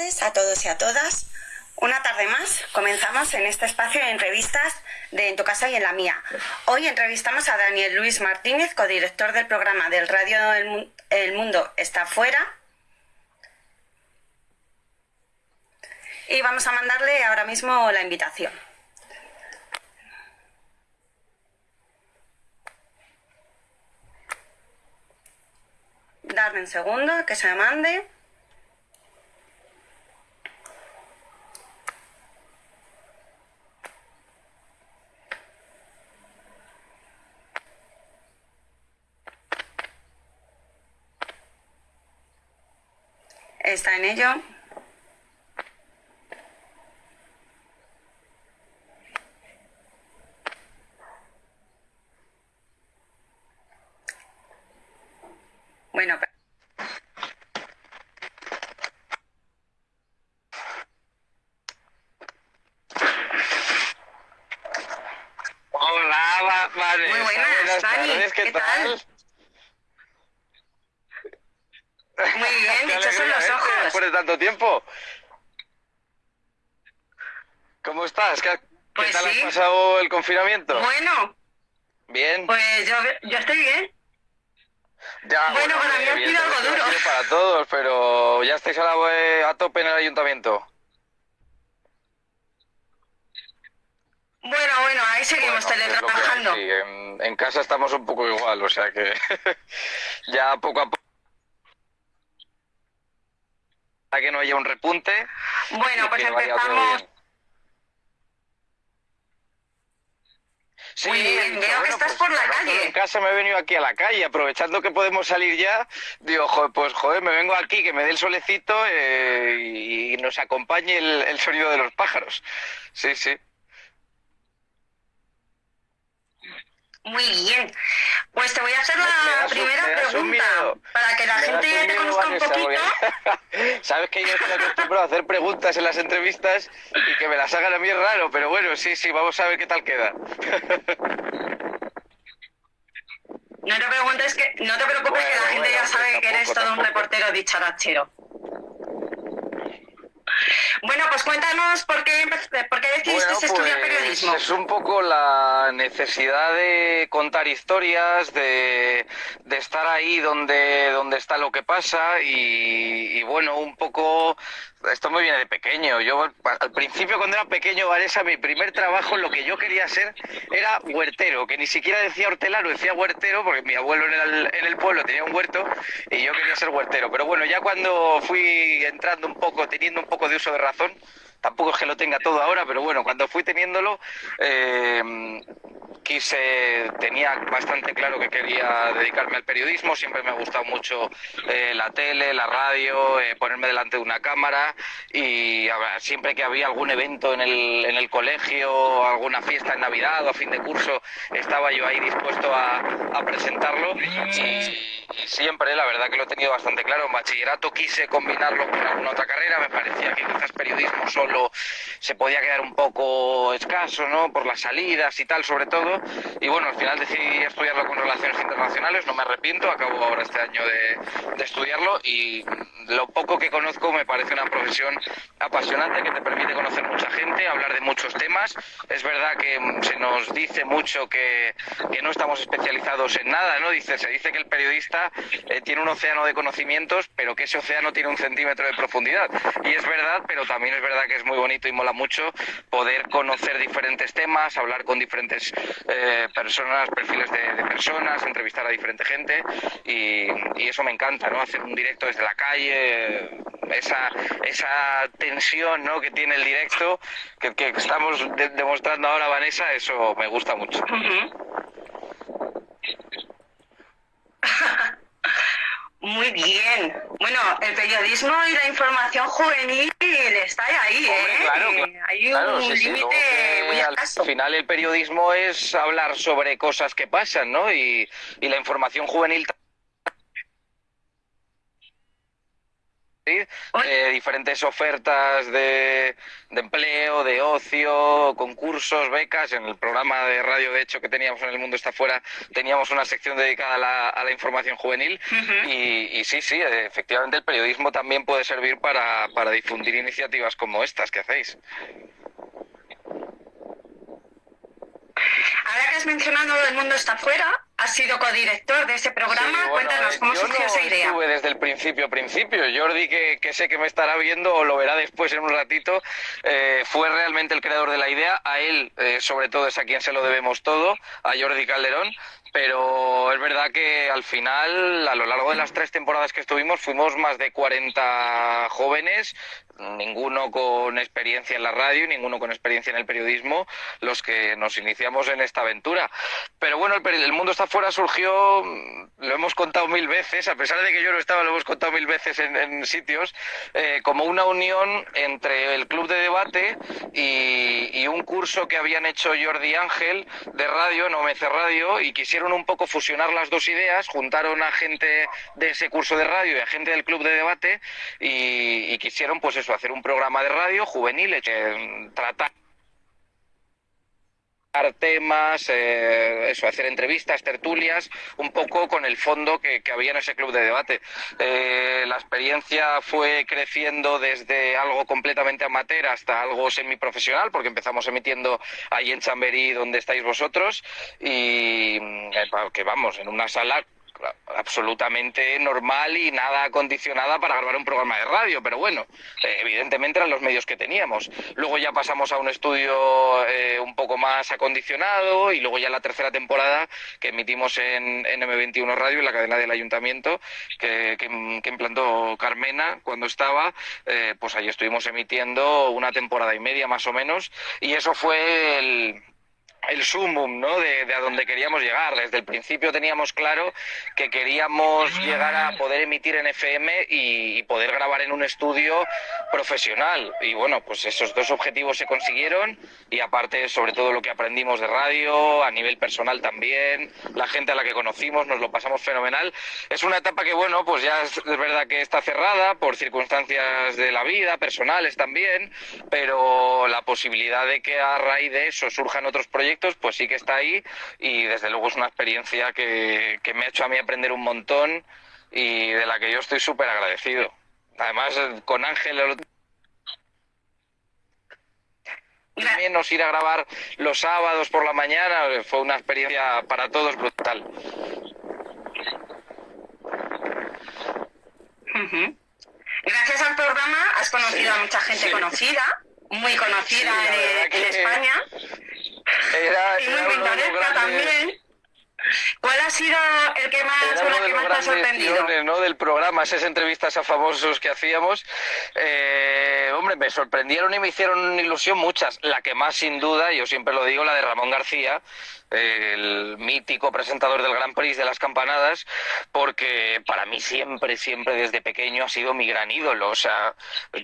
a todos y a todas. Una tarde más comenzamos en este espacio de entrevistas de En tu casa y en la mía. Hoy entrevistamos a Daniel Luis Martínez, codirector del programa del Radio El Mundo está fuera. Y vamos a mandarle ahora mismo la invitación. Darle un segundo que se mande. Está en ello. Bueno, Hola, vale. Muy buenas, Dani. ¿Qué, tal? Muy bien, dichosos los ojos. Después de tanto tiempo. ¿Cómo estás? ¿Qué, Pues tal sí. has pasado el confinamiento? Bueno, Bien. pues yo, yo estoy bien. Ya, bueno, para mí ha sido algo duro. para todos, pero ya estáis a, la, a tope en el ayuntamiento. Bueno, bueno, ahí seguimos Bueno, teletrabajando. sí, en, en casa estamos un poco igual, o sea que ya poco a poco. Para que no haya un repunte. Bueno, pues empezamos. Sí, Muy bien, veo que estás pues, por la calle. En casa me he venido aquí a la calle, aprovechando que podemos salir ya, digo, joder, pues joder, me vengo aquí, que me dé el solecito eh, y, y nos acompañe el, el sonido de los pájaros. Sí, sí. Muy bien. Pues te voy a hacer me la das primera me das un pregunta miedo. para que la Me gente un te conozca un poquito. Sabes que yo estoy acostumbrado a hacer preguntas en las entrevistas y que me las hagan a mí es raro, pero bueno, sí, sí, vamos a ver qué tal queda. No te preguntes que, no te preocupes que la gente bueno, ya sabe que eres tampoco, todo un reportero dicharachero. Bueno, pues cuéntanos por qué, por qué decidiste Bueno, estudiar pues, periodismo. Es un poco la necesidad de contar historias, de, de estar ahí donde, donde está lo que pasa y, y bueno, un poco... Esto me viene de pequeño. Yo al principio cuando era pequeño, Vanessa, mi primer trabajo, lo que yo quería ser era huertero, que ni siquiera decía hortelano, decía huertero, porque mi abuelo en el, en el pueblo tenía un huerto y yo quería ser huertero. Pero bueno, ya cuando fui entrando un poco, teniendo un poco de uso de razón, tampoco es que lo tenga todo ahora, pero bueno, cuando fui teniéndolo, eh, quise, tenía bastante claro que quería dedicarme al periodismo, siempre me ha gustado mucho eh, la tele, la radio, eh, ponerme delante de una cámara y siempre que había algún evento en el, en el colegio, alguna fiesta en Navidad o a fin de curso, estaba yo ahí dispuesto a, a presentarlo y, y siempre, la verdad que lo he tenido bastante claro. En bachillerato quise combinarlo con alguna otra carrera, me parecía que quizás periodismo solo se podía quedar un poco escaso, ¿no? Por las salidas y tal, sobre todo. Y bueno, al final decidí estudiarlo con relaciones internacionales, no me arrepiento, acabo ahora este año de, de estudiarlo y lo poco que conozco me parece una profesión apasionante que te permite conocer mucha gente, hablar de muchos temas. Es verdad que mm, se nos dice mucho que, que no estamos especializados en nada, ¿no? Dice, se dice que el periodista eh, tiene un océano de conocimientos, pero que ese océano tiene un centímetro de profundidad. Y es verdad, pero también es verdad que es muy bonito y mola mucho poder conocer diferentes temas, hablar con diferentes eh, personas, perfiles de, personas, entrevistar a diferente gente y, eso me encanta, ¿no? Hacer un directo desde la calle, esa, esa tensión ¿no? que tiene el directo que, estamos de- demostrando ahora, Vanessa, eso me gusta mucho. Muy bien. Bueno, el periodismo y la información juvenil está ahí, Hombre, ¿eh? claro, claro. Hay Claro, un sí, sí, luego límite que muy al final el periodismo es hablar sobre cosas que pasan, ¿no? Y, y la información juvenil eh, diferentes ofertas de, empleo, de ocio, concursos, becas. En el programa de radio, de hecho, que teníamos en El Mundo está fuera, teníamos una sección dedicada a la, información juvenil. y, sí, sí, efectivamente el periodismo también puede servir para, para difundir iniciativas como estas que hacéis. Ahora que has mencionado El Mundo está fuera, has sido codirector de ese programa. Cuéntanos, ¿cómo surgió esa idea? Estuve desde el principio, principio. Jordi, que, sé que me estará viendo o lo verá después en un ratito, eh, fue realmente el creador de la idea. A él, eh, sobre todo, es a quien se lo debemos todo, a Jordi Calderón. Pero es verdad que al final, a lo largo de las tres temporadas que estuvimos, fuimos más de 40 jóvenes, ninguno con experiencia en la radio, ninguno con experiencia en el periodismo, los que nos iniciamos en esta aventura. Pero bueno, el, mundo está fuera surgió, lo hemos contado mil veces, a pesar de que yo no estaba, lo hemos contado mil veces en, sitios, eh, como una unión entre el club de debate y, un curso que habían hecho Jordi Ángel de radio, No Mece Radio, y quisieron un poco fusionar las dos ideas, juntaron a gente de ese curso de radio y a gente del club de debate y, y quisieron pues eso hacer un programa de radio juvenil que tratar temas, eh, eso, hacer entrevistas, tertulias, un poco con el fondo que, había en ese club de debate. Eh, la experiencia fue creciendo desde algo completamente amateur hasta algo semiprofesional, porque empezamos emitiendo ahí en Chamberí, donde estáis vosotros, y eh, que vamos, en una sala absolutamente normal y nada acondicionada para grabar un programa de radio, pero bueno, eh, evidentemente eran los medios que teníamos. Luego ya pasamos a un estudio eh, un poco más acondicionado y luego ya la tercera temporada que emitimos en, M21 Radio, en la cadena del ayuntamiento, que, implantó Carmena cuando estaba, eh, pues ahí estuvimos emitiendo una temporada y media más o menos y eso fue el el sumum ¿no? De, a donde queríamos llegar. Desde el principio teníamos claro que queríamos llegar a poder emitir en FM y, poder grabar en un estudio profesional. Y bueno, pues esos dos objetivos se consiguieron y aparte sobre todo lo que aprendimos de radio, a nivel personal también, la gente a la que conocimos, nos lo pasamos fenomenal. Es una etapa que bueno, pues ya es, verdad que está cerrada por circunstancias de la vida, personales también, pero la posibilidad de que a raíz de eso surjan otros proyectos pues sí que está ahí y desde luego es una experiencia que, me ha hecho a mí aprender un montón y de la que yo estoy súper agradecido. Además, con Ángel también nos ir a grabar los sábados por la mañana fue una experiencia para todos brutal. Gracias al programa has conocido a mucha gente conocida, muy conocida en, España y muy pintoresca también. ¿Cuál ha sido el que más, que más te ha sorprendido? ¿no? del programa, esas entrevistas a famosos que hacíamos. Eh, me sorprendieron y me hicieron ilusión muchas. La que más, sin duda, yo siempre lo digo, la de Ramón García, el mítico presentador del Gran Prix de las campanadas, porque para mí siempre, siempre desde pequeño ha sido mi gran ídolo. O sea,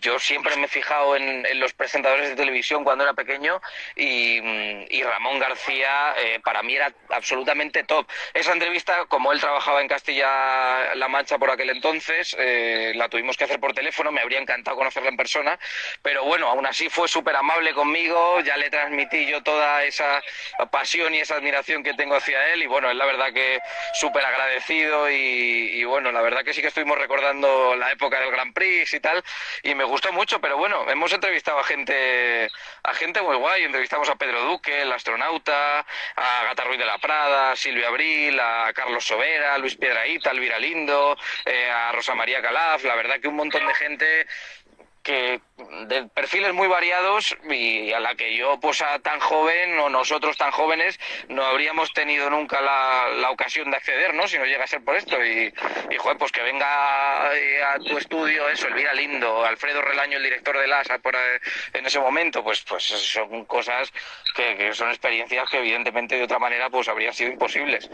yo siempre me he fijado en, los presentadores de televisión cuando era pequeño y, Ramón García eh, para mí era absolutamente top. Esa entrevista, como él trabajaba en Castilla-La Mancha por aquel entonces, eh, la tuvimos que hacer por teléfono, me habría encantado conocerla en persona, pero bueno, aún así fue súper amable conmigo, ya le transmití yo toda esa pasión y esa admiración que tengo hacia él y bueno, es la verdad que súper agradecido y, bueno, la verdad que sí que estuvimos recordando la época del Grand Prix y tal y me gustó mucho, pero bueno, hemos entrevistado a gente, a gente muy guay, entrevistamos a Pedro Duque, el astronauta, a Gata Ruiz de la Prada, a Silvia Abril, a Carlos Sobera, a Luis Piedraíta, a Elvira Lindo, eh, a Rosa María Calaf, la verdad que un montón de gente que de perfiles muy variados y a la que yo pues tan joven o nosotros tan jóvenes no habríamos tenido nunca la, ocasión de acceder, ¿no? Si no llega a ser por esto y, y joder, pues que venga eh, a tu estudio eso, Elvira Lindo, Alfredo Relaño, el director de LASA por, eh, en ese momento, pues pues son cosas que, son experiencias que evidentemente de otra manera pues habrían sido imposibles.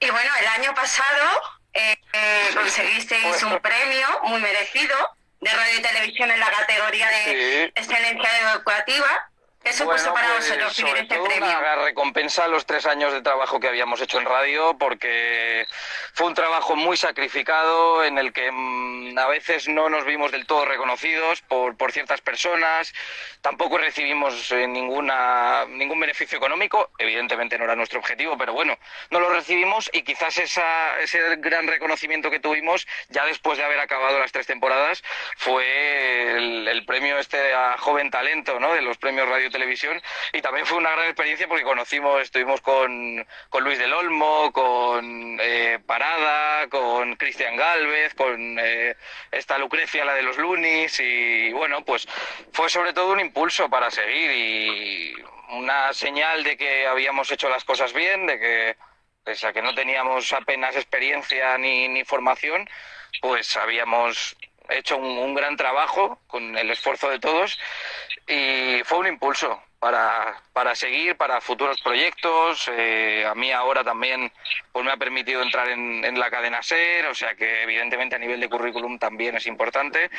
Y bueno, el año pasado eh, conseguisteis un premio muy merecido de radio y televisión en la categoría de excelencia educativa. ¿Qué supuso para pues, vosotros sobre este todo premio? Una recompensa a los tres años de trabajo que habíamos hecho en radio, porque fue un trabajo muy sacrificado en el que mm, a veces no nos vimos del todo reconocidos por, por ciertas personas, tampoco recibimos eh, ninguna, ningún beneficio económico, evidentemente no era nuestro objetivo, pero bueno, no lo recibimos y quizás esa, ese gran reconocimiento que tuvimos ya después de haber acabado las tres temporadas fue el, el premio este a joven talento, ¿no? De los premios Radio Televisión y también fue una gran experiencia porque conocimos, estuvimos con, con Luis del Olmo, con eh, Parada, con Cristian Galvez, con eh, esta Lucrecia, la de los Lunis y bueno, pues fue sobre todo un impulso para seguir y una señal de que habíamos hecho las cosas bien, de que pese a que no teníamos apenas experiencia ni, ni formación, pues habíamos hecho un, un gran trabajo con el esfuerzo de todos y fue un impulso para, para seguir, para futuros proyectos. Eh, a mí ahora también pues me ha permitido entrar en, la cadena SER, o sea que evidentemente a nivel de currículum también es importante.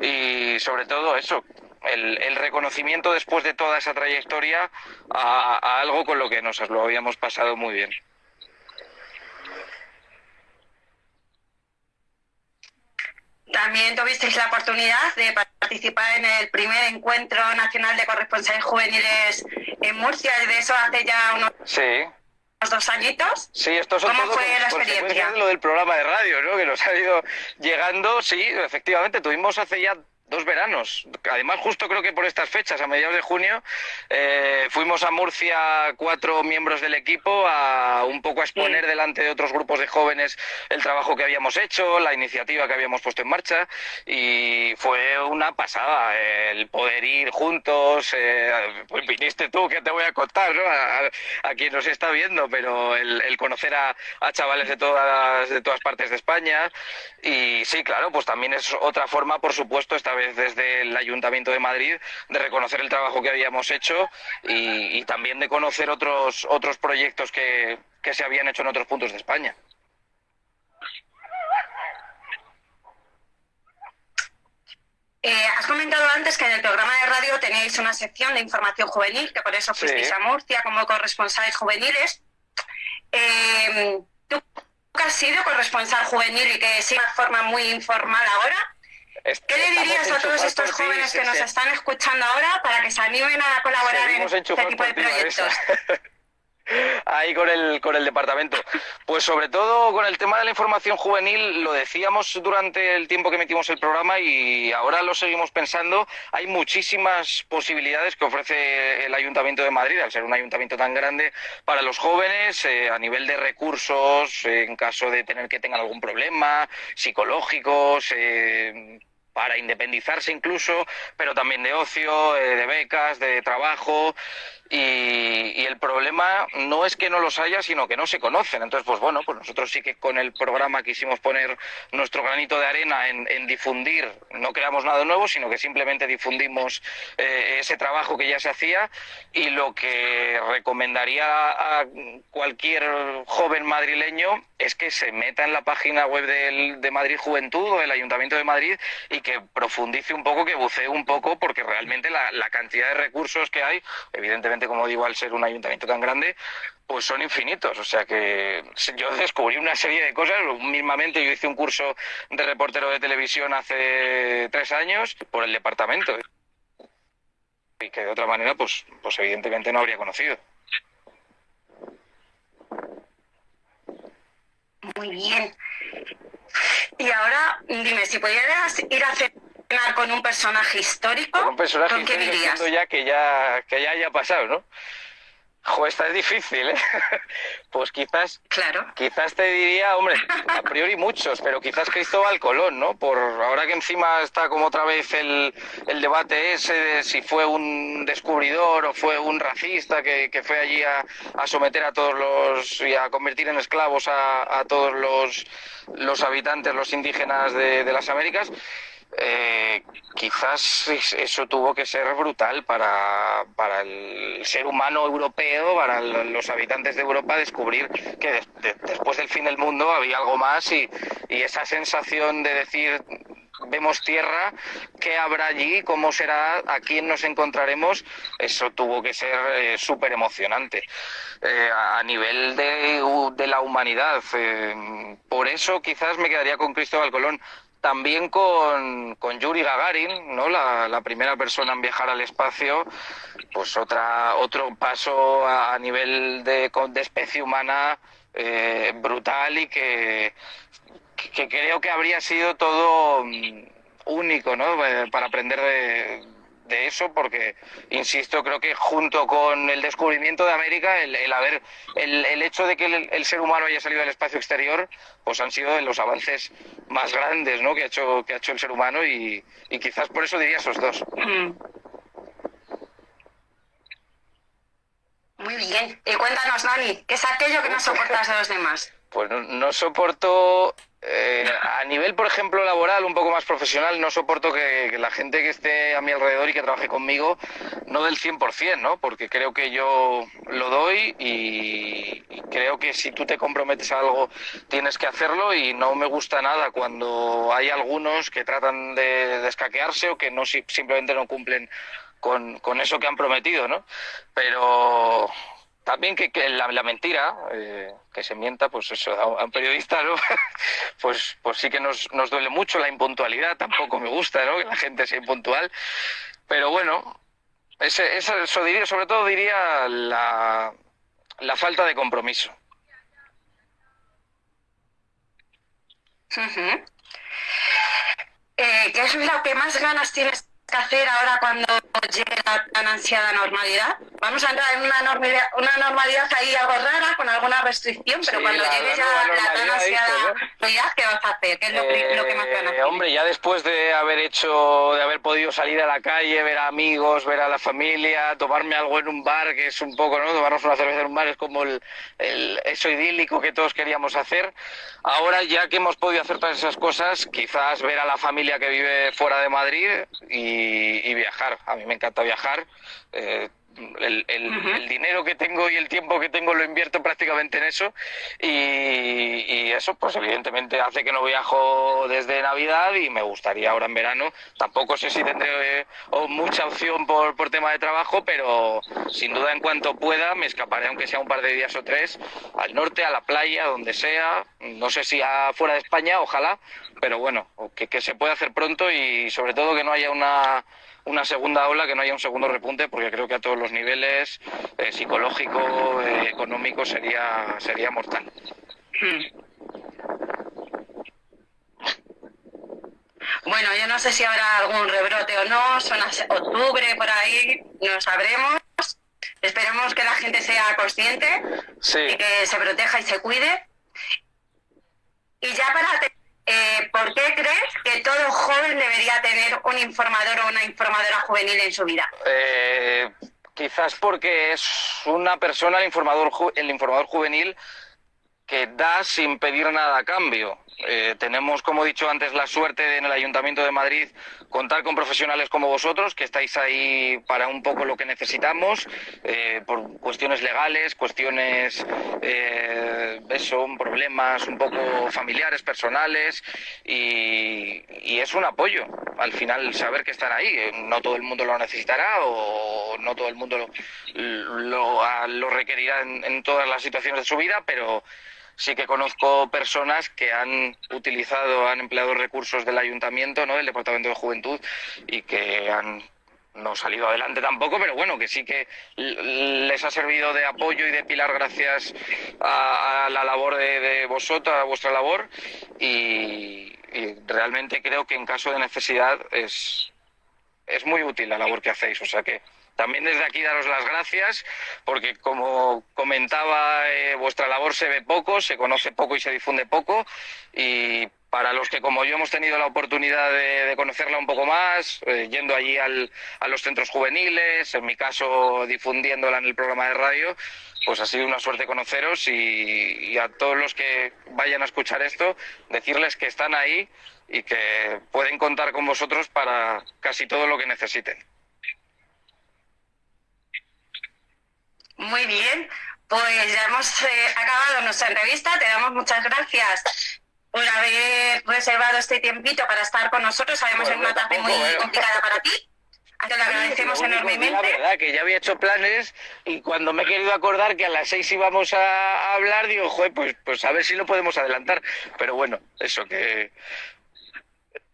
Y sobre todo eso, el, el reconocimiento después de toda esa trayectoria a, a algo con lo que nos lo habíamos pasado muy bien. También tuvisteis la oportunidad de participar en el primer encuentro nacional de corresponsales juveniles en Murcia, y de eso hace ya unos, sí. dos añitos. Sí, esto son ¿Cómo todo fue la experiencia? de lo del programa de radio, ¿no? Que nos ha ido llegando. Sí, efectivamente, tuvimos hace ya dos veranos. Además, justo creo que por estas fechas, a mediados de junio, eh, fuimos a Murcia cuatro miembros del equipo a un poco a exponer Sí. delante de otros grupos de jóvenes el trabajo que habíamos hecho, la iniciativa que habíamos puesto en marcha y fue una pasada eh, el poder ir juntos. eh, pues viniste tú, que te voy a contar, ¿no? A, a- a quien nos está viendo, pero el, el conocer a, a chavales de todas, de todas partes de España y sí, claro, pues también es otra forma, por supuesto, esta vez desde el Ayuntamiento de Madrid, de reconocer el trabajo que habíamos hecho y, y también de conocer otros, otros proyectos que, que se habían hecho en otros puntos de España. Eh, has comentado antes que en el programa de radio teníais una sección de información juvenil, que por eso Sí. fuisteis a Murcia como corresponsales juveniles. Eh, ¿Tú has sido corresponsal juvenil y que sigues de forma muy informal ahora? ¿Qué le dirías a todos estos jóvenes que nos están escuchando ahora para que se animen a colaborar en este tipo de proyectos? Ahí con el, con el departamento. Pues sobre todo con el tema de la información juvenil, lo decíamos durante el tiempo que metimos el programa y ahora lo seguimos pensando. Hay muchísimas posibilidades que ofrece el Ayuntamiento de Madrid, al ser un ayuntamiento tan grande, para los jóvenes eh, a nivel de recursos, eh, en caso de tener que tengan algún problema, psicológicos. eh, para independizarse incluso, pero también de ocio, eh, de becas, de trabajo. Y, el problema no es que no los haya, sino que no se conocen. Entonces, pues bueno, pues nosotros sí que con el programa quisimos poner nuestro granito de arena en, difundir, no creamos nada nuevo, sino que simplemente difundimos eh, ese trabajo que ya se hacía y lo que recomendaría a cualquier joven madrileño es que se meta en la página web del, de Madrid Juventud o del Ayuntamiento de Madrid y que profundice un poco, que bucee un poco, porque realmente la cantidad de recursos que hay, evidentemente, como digo, al ser un ayuntamiento tan grande, pues son infinitos. O sea que yo descubrí una serie de cosas. Mismamente yo hice un curso de reportero de televisión hace tres años por el departamento. Y que de otra manera, pues, pues evidentemente no habría conocido. Muy bien. Y ahora, dime, si pudieras ir a con un personaje histórico, Con un personaje ¿con quién histórico, irías? entiendo ya que ya que ya haya pasado, ¿no? Jo, esta es difícil, ¿eh? Pues quizás Claro. Quizás te diría, hombre, a priori muchos, pero quizás Cristóbal Colón, ¿no? Por ahora que encima está como otra vez el, el debate ese de si fue un descubridor o fue un racista que, que fue allí a, a someter a todos los y a convertir en esclavos a, a todos los, los habitantes, los indígenas de, de las Américas. Eh, quizás es- eso tuvo que ser brutal para, para el ser humano europeo, para los habitantes de Europa, descubrir que de- de- después del fin del mundo había algo más y, y esa sensación de decir vemos tierra, qué habrá allí, cómo será, a quién nos encontraremos, eso tuvo que ser eh, súper emocionante eh, a nivel de, de la humanidad. Eh, por eso quizás me quedaría con Cristóbal Colón también con, con, Yuri Gagarin, ¿no? La, primera persona en viajar al espacio, pues otra, otro paso a, nivel de, de, especie humana eh, brutal y que, que, creo que habría sido todo mm, único, ¿no? Eh, para aprender de, de eso porque, insisto, creo que junto con el descubrimiento de América, el, el haber, el, el, hecho de que el, ser humano haya salido al espacio exterior, pues han sido los avances más grandes ¿no? que, ha hecho, que ha hecho el ser humano y, quizás por eso diría esos dos. Muy bien. Y cuéntanos, Dani, ¿qué es aquello que no soportas de los demás? Pues no, soporto eh, a nivel, por ejemplo, laboral, un poco más profesional, no soporto que, la gente que esté a mi alrededor y que trabaje conmigo no del 100%, ¿no? Porque creo que yo lo doy y, creo que si tú te comprometes a algo tienes que hacerlo y no me gusta nada cuando hay algunos que tratan de descaquearse o que no simplemente no cumplen con, con eso que han prometido, ¿no? Pero también que, la, mentira, eh, que se mienta, pues eso, a, un periodista, ¿no? pues, pues sí que nos, nos duele mucho la impuntualidad, tampoco me gusta, ¿no? Que la gente sea impuntual. Pero bueno, ese, eso diría, sobre todo diría la, la falta de compromiso. eh, ¿Qué es lo que más ganas tienes que hacer ahora cuando llegue la tan ansiada normalidad? Vamos a entrar en una normalidad, una normalidad ahí algo rara, con alguna restricción, pero cuando llegue ya la, tan ansiada normalidad, ¿qué vas a hacer? ¿Qué es lo, que más ganas eh, Hombre, ya después de haber hecho, de haber podido salir a la calle, ver a amigos, ver a la familia, tomarme algo en un bar, que es un poco, ¿no? Tomarnos una cerveza en un bar es como el, el, eso idílico que todos queríamos hacer. Ahora, ya que hemos podido hacer todas esas cosas, quizás ver a la familia que vive fuera de Madrid y y, viajar. A mí me encanta viajar. Eh, el, el, dinero que tengo y el tiempo que tengo lo invierto prácticamente en eso. Y, eso pues evidentemente hace que no viajo desde Navidad y me gustaría ahora en verano. Tampoco sé si tendré eh, mucha opción por, por tema de trabajo pero sin duda en cuanto pueda me escaparé aunque sea un par de días o tres al norte, a la playa, donde sea. No sé si fuera de España, ojalá pero bueno, que, que se pueda hacer pronto y sobre todo que no haya una una segunda ola, que no haya un segundo repunte, porque creo que a todos los niveles, eh, psicológico, eh, económico, sería, sería mortal. Bueno, yo no sé si habrá algún rebrote o no, son octubre por ahí, no sabremos. Esperemos que la gente sea consciente y que se proteja y se cuide. Y ya para eh, ¿por qué crees que joven debería tener un informador o una informadora juvenil en su vida? Eh, quizás porque es una persona, el informador, el informador juvenil, que da sin pedir nada a cambio. Eh, tenemos, como he dicho antes, la suerte de, en el Ayuntamiento de Madrid contar con profesionales como vosotros, que estáis ahí para un poco lo que necesitamos, eh, por cuestiones legales, cuestiones, eh, eso, problemas un poco familiares, personales, y, es un apoyo. Al final, saber que están ahí. Eh, no todo el mundo lo necesitará o no todo el mundo lo, lo, requerirá en, en todas las situaciones de su vida, pero sí que conozco personas que han utilizado, han empleado recursos del ayuntamiento, ¿no? del Departamento de Juventud, y que han no salido adelante tampoco, pero bueno, que sí que les ha servido de apoyo y de pilar gracias a, la labor de, vosotros, a vuestra labor, y, y, realmente creo que en caso de necesidad es, es muy útil la labor que hacéis, o sea que también desde aquí daros las gracias porque como comentaba eh, vuestra labor se ve poco, se conoce poco y se difunde poco y para los que como yo hemos tenido la oportunidad de, conocerla un poco más, eh, yendo allí al, a los centros juveniles, en mi caso difundiéndola en el programa de radio, pues ha sido una suerte conoceros y, y a todos los que vayan a escuchar esto, decirles que están ahí y que pueden contar con vosotros para casi todo lo que necesiten. Muy bien, pues ya hemos eh, acabado nuestra entrevista. Te damos muchas gracias por haber reservado este tiempito para estar con nosotros. Sabemos que es una tarde muy complicada para ti. Te lo agradecemos enormemente. La verdad que ya había hecho planes y cuando me he querido acordar que a las seis íbamos a hablar, digo, joder, pues, pues a ver si lo podemos adelantar. Pero bueno, eso que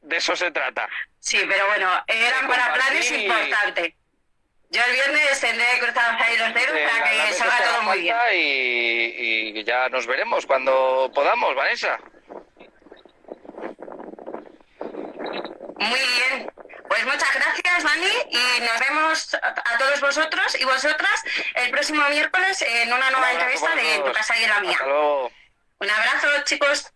de eso se trata. Sí, pero bueno, eran para planes importantes. Yo el viernes tendré cruzados ahí los dedos para que salga todo muy bien. Y, y ya nos veremos cuando podamos, Vanessa. Muy bien. Pues muchas gracias, Dani, y nos vemos a todos vosotros y vosotras el próximo miércoles en una nueva entrevista de Tu casa y la mía. Un abrazo, chicos.